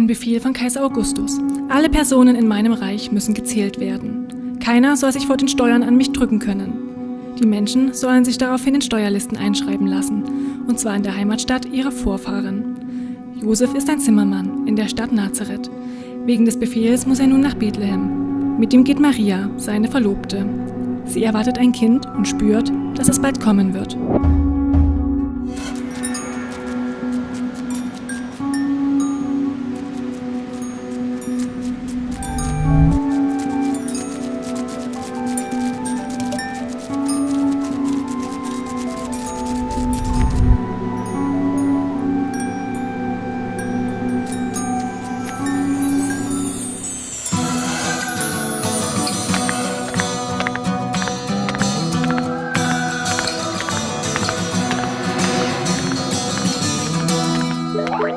Ein Befehl von Kaiser Augustus. Alle Personen in meinem Reich müssen gezählt werden. Keiner soll sich vor den Steuern an mich drücken können. Die Menschen sollen sich daraufhin in Steuerlisten einschreiben lassen, und zwar in der Heimatstadt ihrer Vorfahren. Josef ist ein Zimmermann in der Stadt Nazareth. Wegen des Befehls muss er nun nach Bethlehem. Mit ihm geht Maria, seine Verlobte. Sie erwartet ein Kind und spürt, dass es bald kommen wird.